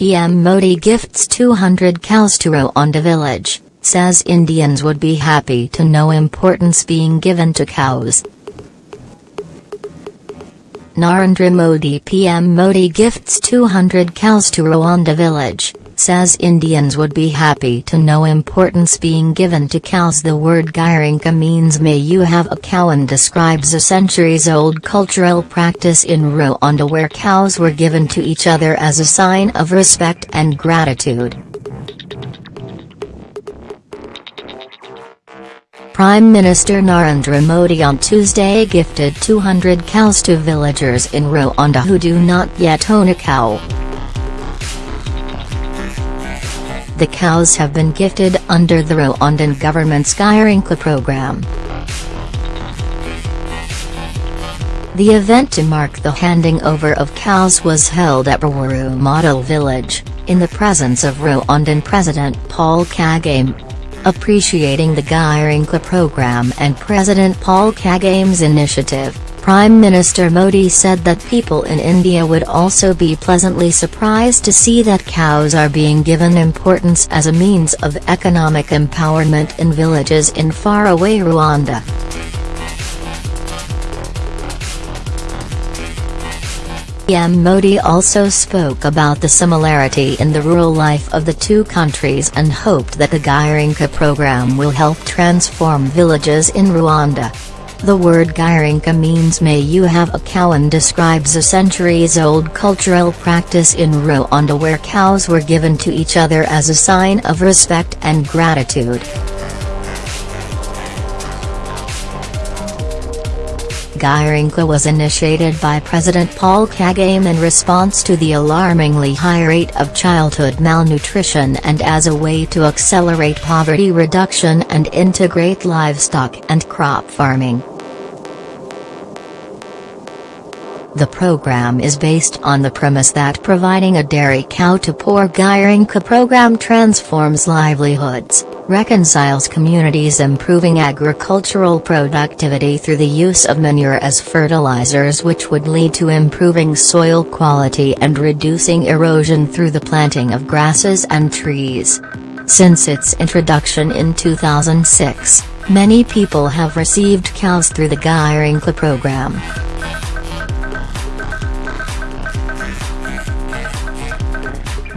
PM Modi gifts 200 cows to Rwanda village, says Indians would be happy to know importance being given to cows. Narendra Modi PM Modi gifts 200 cows to Rwanda village, says Indians would be happy to know importance being given to cows. The word Girinka means may you have a cow and describes a centuries-old cultural practice in Rwanda where cows were given to each other as a sign of respect and gratitude. Prime Minister Narendra Modi on Tuesday gifted 200 cows to villagers in Rwanda who do not yet own a cow. The cows have been gifted under the Rwandan government's Girinka program. The event to mark the handing over of cows was held at Rweru Model Village, in the presence of Rwandan President Paul Kagame. Appreciating the Girinka program and President Paul Kagame's initiative, Prime Minister Modi said that people in India would also be pleasantly surprised to see that cows are being given importance as a means of economic empowerment in villages in faraway Rwanda. PM Modi also spoke about the similarity in the rural life of the two countries and hoped that the Girinka program will help transform villages in Rwanda. The word Girinka means may you have a cow and describes a centuries-old cultural practice in Rwanda where cows were given to each other as a sign of respect and gratitude. Girinka was initiated by President Paul Kagame in response to the alarmingly high rate of childhood malnutrition and as a way to accelerate poverty reduction and integrate livestock and crop farming. The program is based on the premise that providing a dairy cow to poor Girinka program transforms livelihoods, reconciles communities improving agricultural productivity through the use of manure as fertilizers which would lead to improving soil quality and reducing erosion through the planting of grasses and trees. Since its introduction in 2006, many people have received cows through the Girinka program.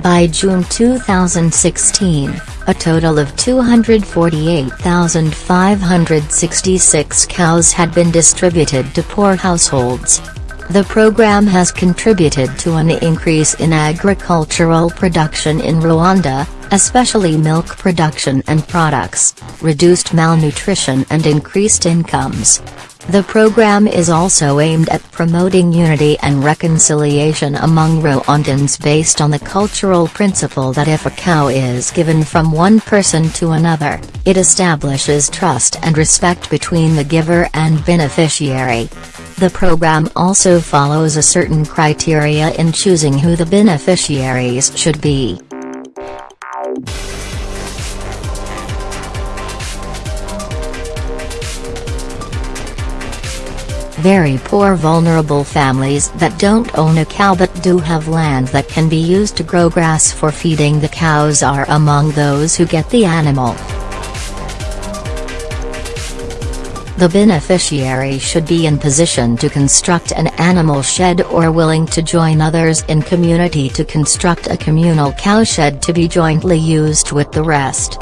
By June 2016, a total of 248,566 cows had been distributed to poor households. The program has contributed to an increase in agricultural production in Rwanda, especially milk production and products, reduced malnutrition and increased incomes. The program is also aimed at promoting unity and reconciliation among Rwandans based on the cultural principle that if a cow is given from one person to another, it establishes trust and respect between the giver and beneficiary. The program also follows a certain criteria in choosing who the beneficiaries should be. Very poor vulnerable families that don't own a cow but do have land that can be used to grow grass for feeding the cows are among those who get the animal. The beneficiary should be in position to construct an animal shed or willing to join others in community to construct a communal cowshed to be jointly used with the rest.